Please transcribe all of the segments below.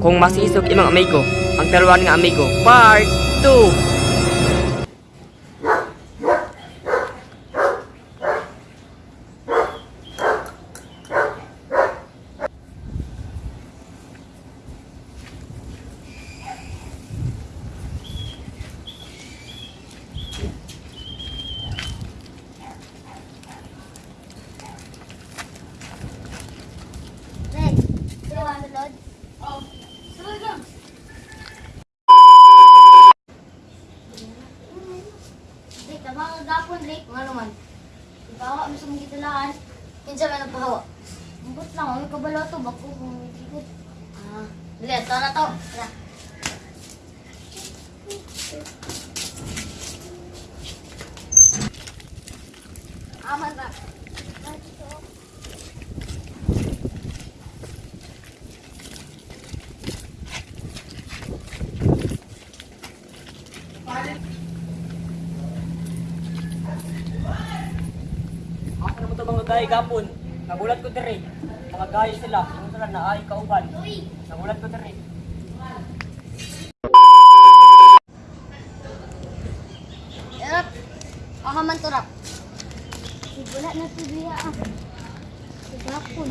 kung masisog imong amigo, ang taluan nga amigo, part 2. Red, Rick. Nga naman. Ipahawa mo sa mga gitulaan. Kinsa man ang pahawa. Lang, ang kabalo to. Bako kung ikot. Ah, dali, ito na to. Tara. Aman ba? Naman ito mga gaya gapon. Nagulat ko diri. Mga gaya sila. Yung sila na ay kauban. Nagulat ko diri. Rap. Ako man to, Rap. Wala na si Bia ah. Sigapon.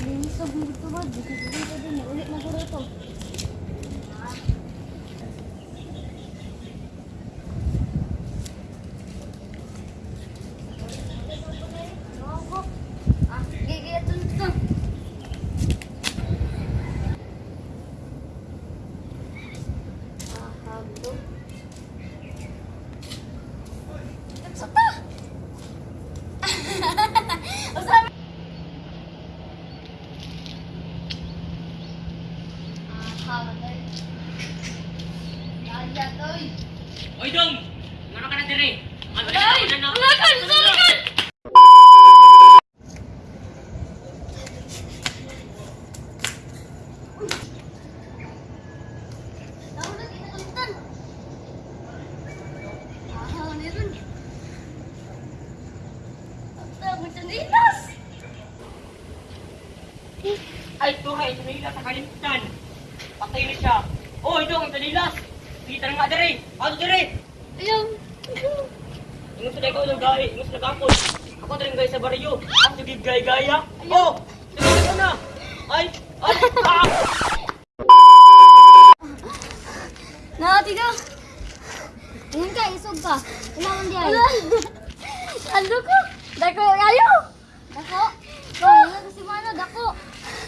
Linisog mo dito ba? Dito dito din. Ulit na ko rito. Ah, gigi ito ito. Ah, hablo. Nagsata! Usabi! Ah, hablo. Kaya toy! Oy dong! Ngano ka na diri? Ano! Tahu na. Ang macam nilas. Ay, ito nga, ito nila sa kalimtan. Patay na siya. Dong, ito nilas. Kita na nga diri. Ano diri? Ayaw. Ingon sa ikaw ng gaya, ingon sa gapon. Ako na rin gaya sa baryo. Ang sige gaya-gaya. Oh! Sige ko na! Ay! Ay! Ah! Nakati ka. Ingat ka, isog ka. Kailangan di ay.